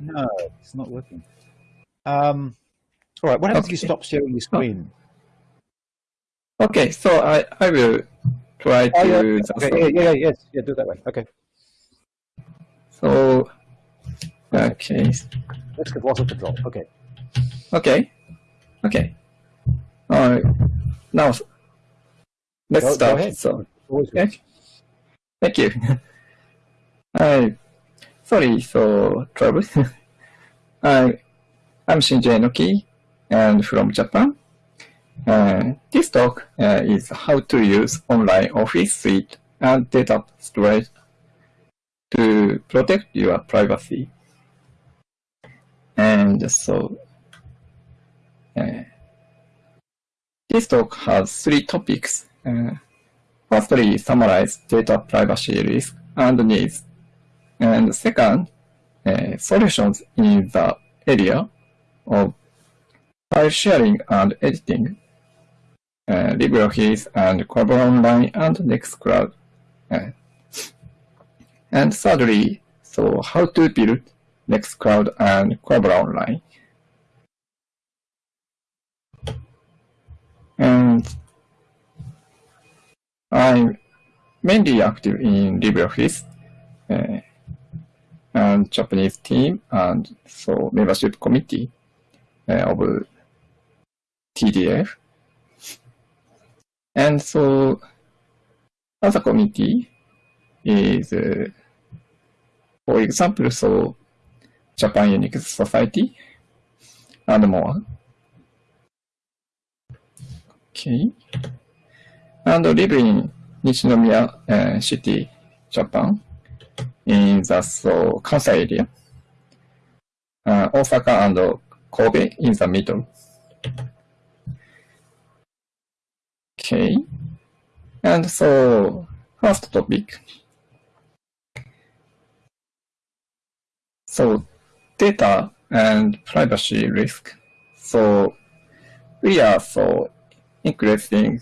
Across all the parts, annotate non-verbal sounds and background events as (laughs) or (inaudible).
No, it's not working. Um, all right, what happens if you stop sharing your screen? Okay, so I, I will try to Oh, yeah, okay, yeah, yeah, yeah, yes, yeah, do it that way. Okay, So, okay, let's get water control. Okay, okay, okay. Alright, now let's Go- go start. ahead. So, okay. Thank you. (laughs) I, sorry, so trouble. (laughs) I, I'm Shinji Enoki, and from Japan. Uh, this talk uh, is how to use online office suite and data storage to protect your privacy. And so, uh, this talk has three topics. Uh, firstly, summarize data privacy risk and needs. And second, uh, solutions in the area of file sharing and editing, uh, LibreOffice and Collabora Online and Nextcloud. Uh, and thirdly, so how to build Nextcloud and Collabora Online. And I'm mainly active in LibreOffice uh, and Japanese team and so membership committee uh, of TDF. And so other committee is, uh, for example, so Japan Unix Society and more. Okay. And live in Nichinomiya uh, City, Japan, in the so, Kansai area. Uh, Osaka and Kobe in the middle. Okay. And so, first topic. So, data and privacy risk. So, we are so increasing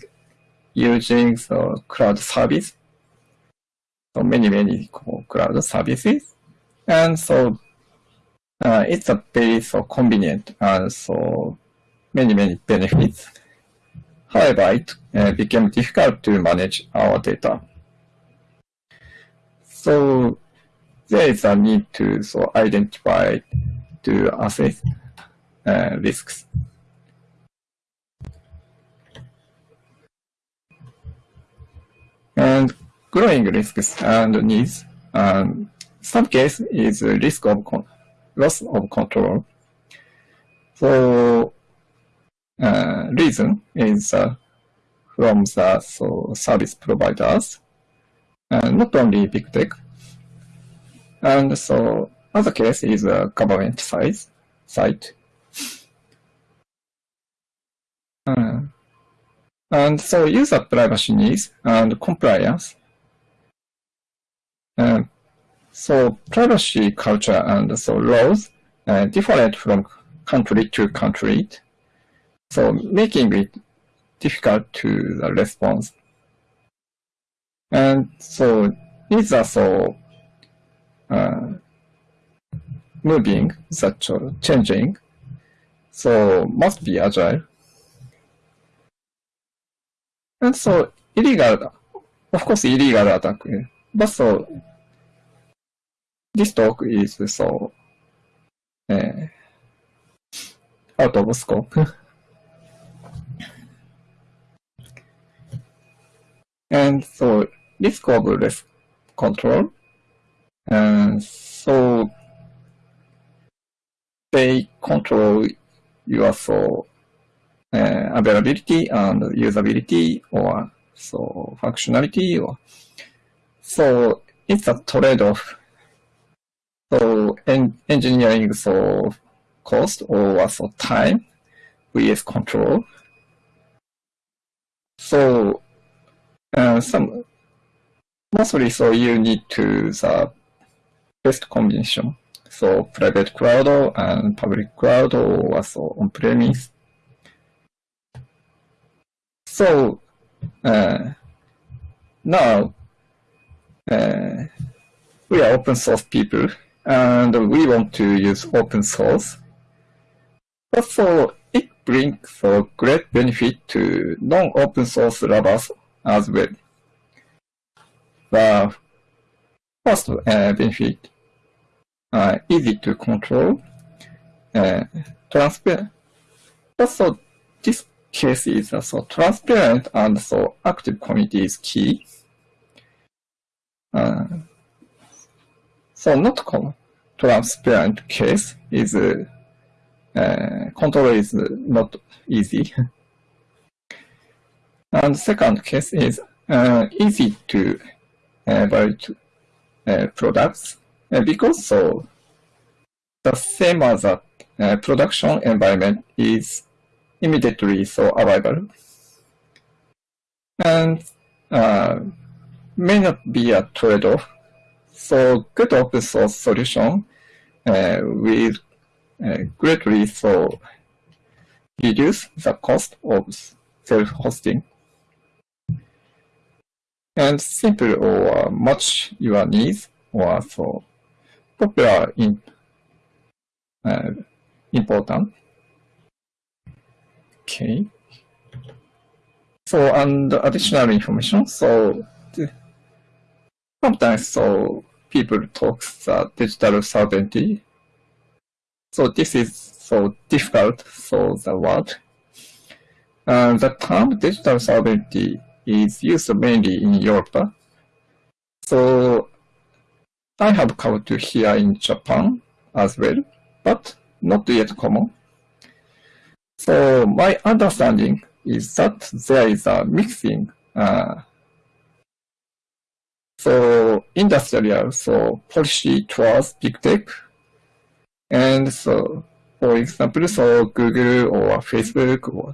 using the cloud service. So many, many cloud services. And so uh, it's a very so convenient and so many, many benefits. However, it uh, became difficult to manage our data. So there is a need to so identify to assess uh, risks. And growing risks and needs. Um, some case is risk of loss of control. So uh, reason is uh, from the so service providers, uh, not only big tech. And so other case is a government size site. Uh, and so user privacy needs and compliance. So privacy culture and so laws uh, different from country to country. So making it difficult to the response. And so these are so uh, moving, such a changing. So must be agile. And so illegal, of course illegal attack. But so this talk is so uh, out of scope. (laughs) and so risk of risk control. And so they control your so uh, availability and usability or so functionality or so it's a trade-off. So en engineering so cost or so time vs control. So uh, some mostly so you need to the best combination. So private cloud and public cloud or also on-premise. So uh, now uh, we are open source people and we want to use open source. But so it brings a great benefit to non-open source lovers as well. The first uh, benefit, uh, easy to control, uh, transparent. Also, this case is uh, so transparent and so active community is key. Uh, so not transparent case is uh, uh, control is not easy. (laughs) and second case is uh, easy to uh, validate uh, products uh, because so the same as a uh, production environment is immediately so available and uh, may not be a trade-off. So good open source solution uh, will uh, greatly so reduce the cost of self-hosting and simple or match your needs or so popular in uh, important. Okay. So and additional information. So sometimes so people talk the digital sovereignty. So this is so difficult. So the word. And the term digital sovereignty is used mainly in Europe. So I have come to here in Japan as well, but not yet common. So my understanding is that there is a mixing uh, so industrial so policy towards big tech. And so for example so Google or Facebook or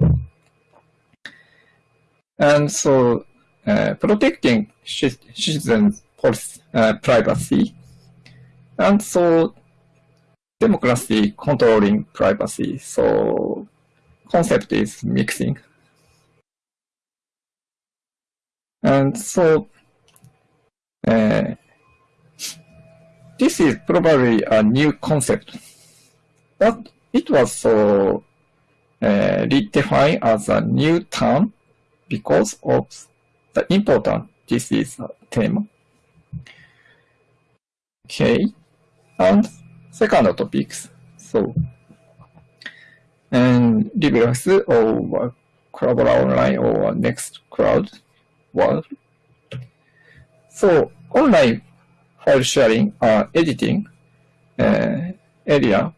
and so uh, protecting citizens uh, privacy. And so democracy controlling privacy. So concept is mixing. And so uh, this is probably a new concept, but it was so uh, redefined as a new term because of the important this is a theme. Okay, and second topics. So and LibreOffice or Collabora Online or Nextcloud World. So online file sharing or editing uh, area.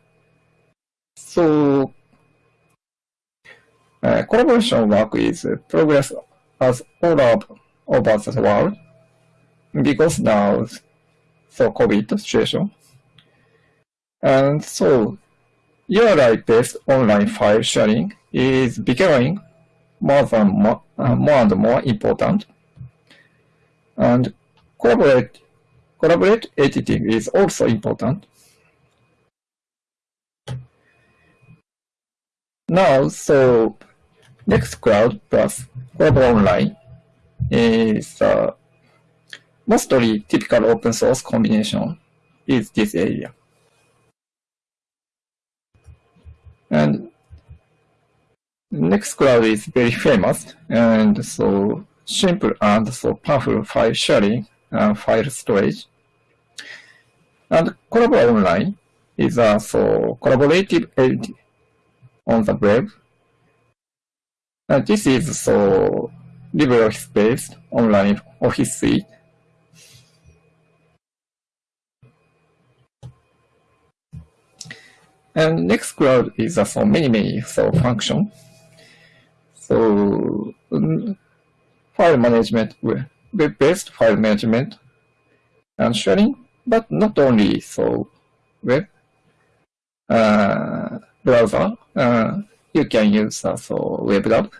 So uh, collaboration work is progress as all of, over the world because now so COVID situation. And so URI-based online file sharing is becoming more, than more, uh, more and more important. And collaborate, collaborate editing is also important. Now, so Nextcloud plus Collabora Online is uh, mostly typical open source combination is this area. And Nextcloud is very (laughs) famous and so simple and so powerful file sharing Uh, and file storage. And Collabora Online is a so collaborative editing on the web. And this is so LibreOffice based online office suite And Nextcloud is uh, a so many, many so function. So um, file management, web-based file management and sharing, but not only so web uh, browser, uh, you can use uh, web WebDAV.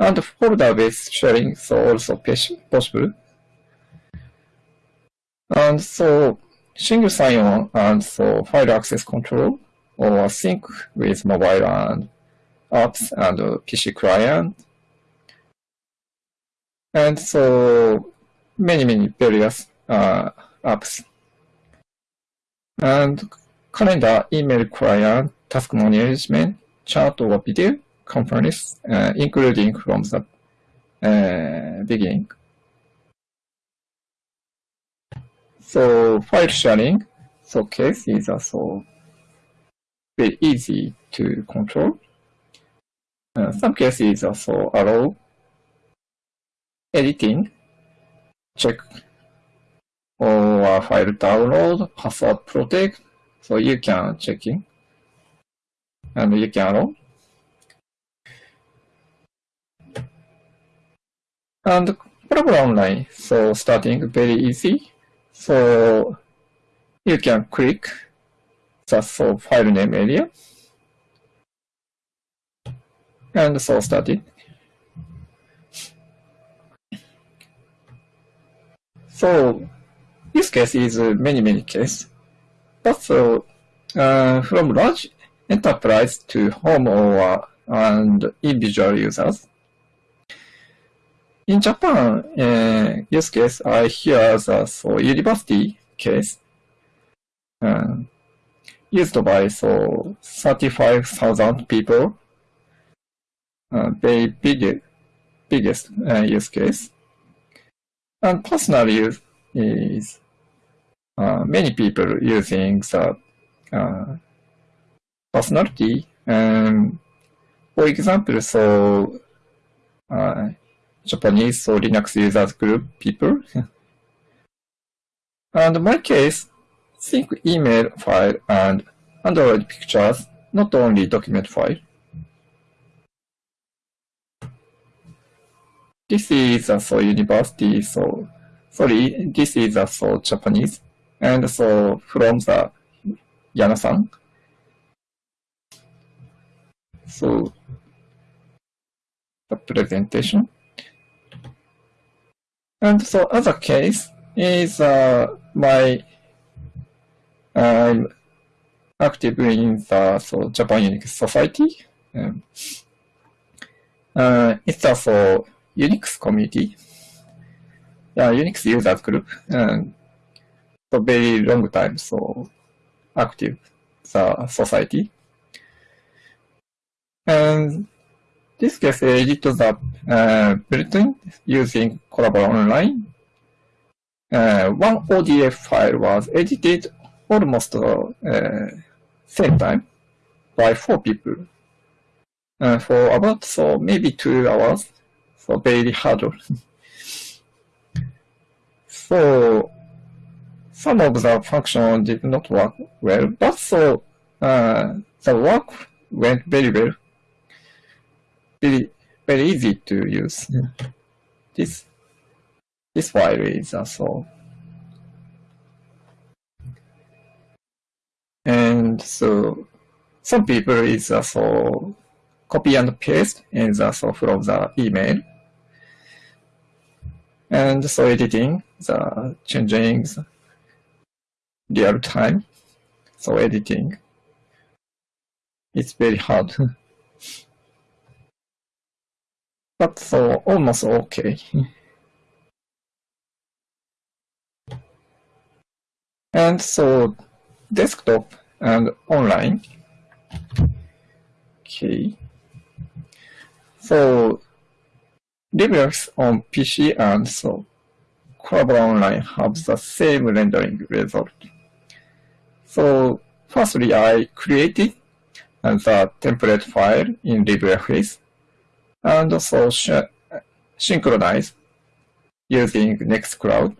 And folder-based sharing, so also possible. And so single sign-on and so file access control or sync with mobile and apps and PC client. And so many, many various uh, apps. and calendar, email client, task management, chat or video, conference, uh, including from the uh, beginning. So file sharing, so case is also very easy to control. Uh, some cases also allow editing, check or file download, password protect, so you can check in and you can allow. And Collabora Online, so starting very easy. So you can click the so file name area and so started. So use case is many, many cases. But so uh, from large enterprise to home or and individual users. In Japan, uh, use case I hear the so university case uh, used by so 35,000 people. Uh, very big, biggest uh, use case. And personal use is uh, many people using the uh, personality. Um, for example, so uh, Japanese so Linux users group people. (laughs) and my case, think email file and Android pictures, not only document file. This is so university, so sorry, this is so Japanese, and so from the Yana-san. So the presentation. And so other case is uh, my I'm active in the so Japan Unix Society. Um, uh, it's also Unix community, Unix users group, and for very long time, so active the society. And this case edit the uh, bulletin using Collabora Online. Uh, one ODF file was edited almost uh, same time by four people uh, for about so maybe two hours. So very hard. so some of the function did not work well, but so uh, the work went very well. Very very easy to use. This this file is also and so some people is also copy and paste and also from the email and so editing the changing real time so editing it's very hard (laughs) but so almost okay (laughs) and so desktop and online. Okay. So LibreOffice on PC and so Collabora Online have the same rendering result. So firstly, I created the template file in LibreOffice and also synchronize using Nextcloud.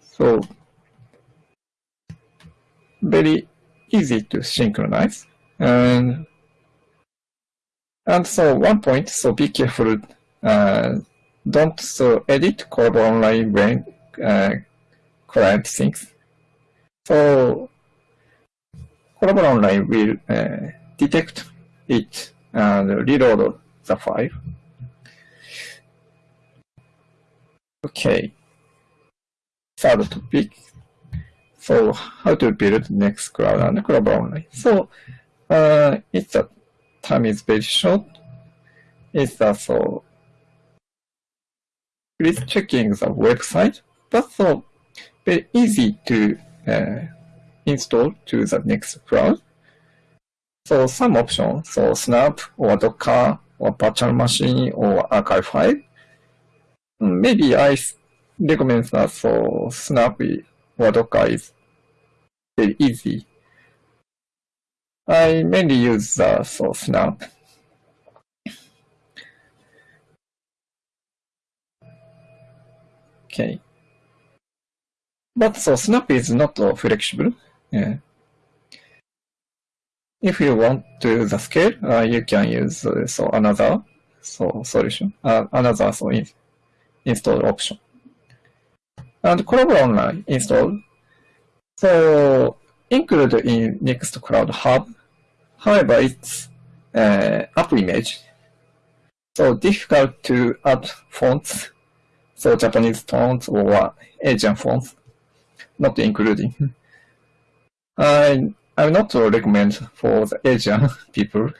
So very easy to synchronize. And, and so one point, so be careful, uh, don't so edit Collabora Online when uh, client syncs. So Collabora Online will uh, detect it and reload the file. Okay third topic. So how to build Nextcloud and Collabora Online. So uh, it's a time is very short. It's also please checking the website that's so very easy to uh, install to the Nextcloud. So some options, so Snap or Docker or virtual machine or archive file. Maybe I recommend that so Snap or Docker is very easy. I mainly use the source Snap. Okay. But so Snap is not uh, flexible. Yeah. If you want to the scale, uh, you can use uh, so another so solution, uh, another so in, install option. And Collabora Online install. So include in Nextcloud Hub. However, it's uh, app image. So difficult to add fonts. So Japanese fonts or Asian fonts, not including. (laughs) I I will not recommend for the Asian (laughs) people.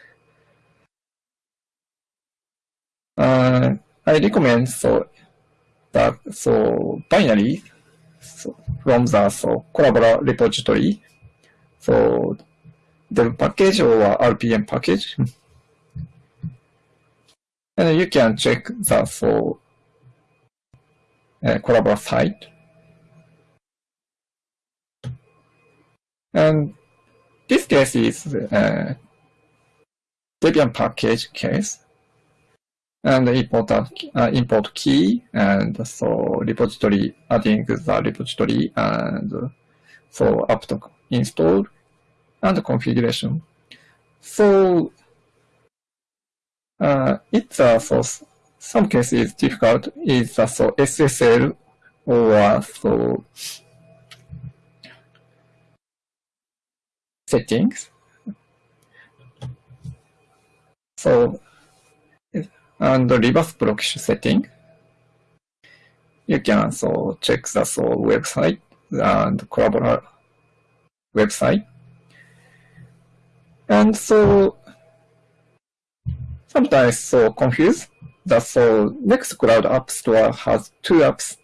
Uh, I recommend so that so binary so from the so Collabora repository. So the package or RPM package. and you can check that for uh, Collabora site. And this case is uh, Debian package case and import, uh, import key and so repository adding the repository and so apt install and the configuration. So uh, it's uh, so some cases difficult is uh, so SSL or so settings. So, and the reverse proxy setting, you can so check the so website and Collabora website. And so sometimes so confused that so Nextcloud App Store has two apps.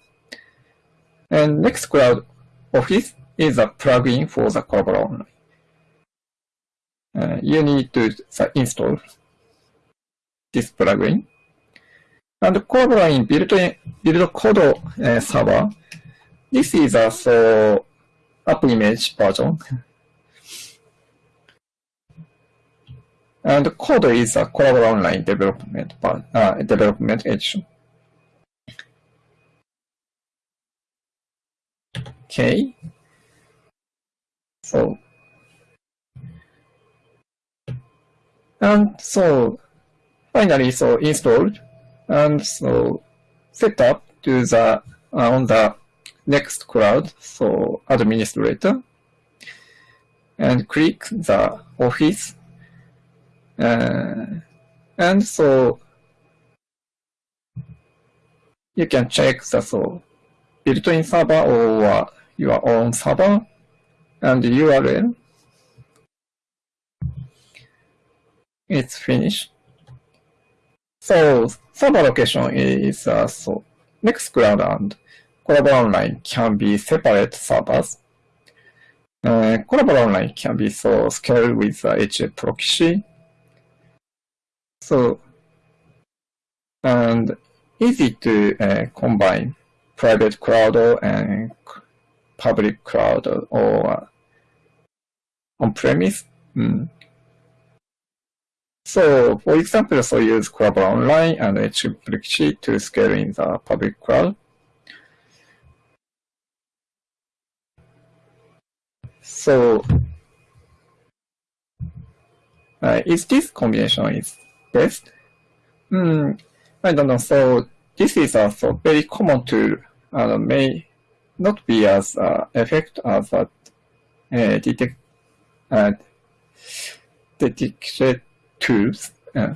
And Nextcloud Office is a plugin for the Collabora Online uh, you need to install this plugin. And Codeline build, build code uh, server. This is a so app image version. And code is a Collabora Online development uh, development edition. Okay. So And so finally, so installed and so set up to the uh, on the Nextcloud, so administrator, and click the office, and so you can check the so built-in server or your own server and URL it's finished. So server location is uh, so Nextcloud and Collabora Online can be separate servers. Uh, Online can be so scaled with uh, HAProxy. So, and easy to uh, combine private cloud and public cloud or on-premise. Mm. So, for example, so use Collabora Online and HAProxy to scale in the public cloud. So, uh, is this combination is best? Hmm, I don't know. So, this is a so very common tool and may not be as uh, effective as a uh, detect, uh, detected tools. Uh,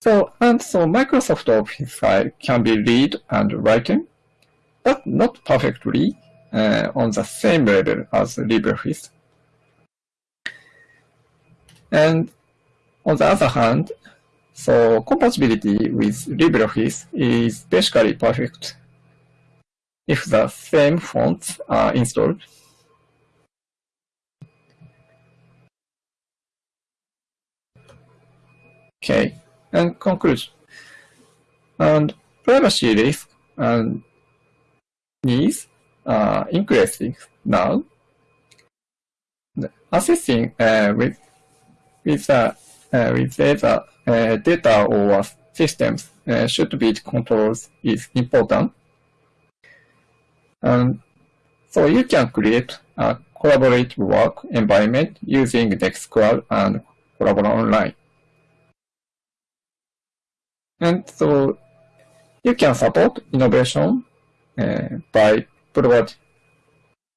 so, and so Microsoft Office file can be read and written, but not perfectly uh, on the same level as LibreOffice. And on the other hand, so compatibility with LibreOffice is basically perfect. if the same fonts are installed. Okay, and conclusion. And privacy risk and needs are increasing now. Assessing uh, with with the uh, with data uh, data or systems uh, should be controlled is important. And so you can create a collaborative work environment using Nextcloud and Collabora Online. And so you can support innovation uh, by provide,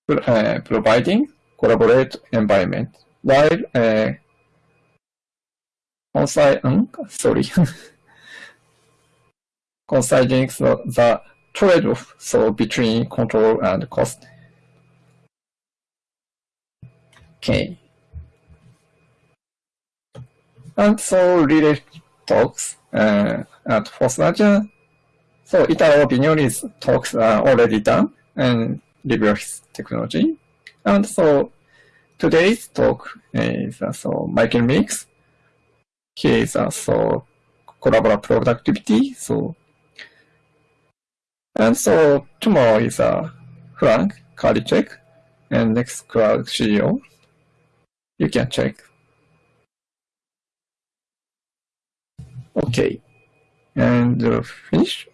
uh, providing collaborate environment while uh, um, considering (laughs) the, the trade-off so between control and cost. Okay. And so related talks uh, at ForceNature. So Italo Vignoli's talks are already done and review technology. And so today's talk is uh, so Michael Meeks. He is also Collabora productivity. So and so tomorrow is uh, Frank Karlitschek and Nextcloud CEO. You can check. Okay, and uh, finish.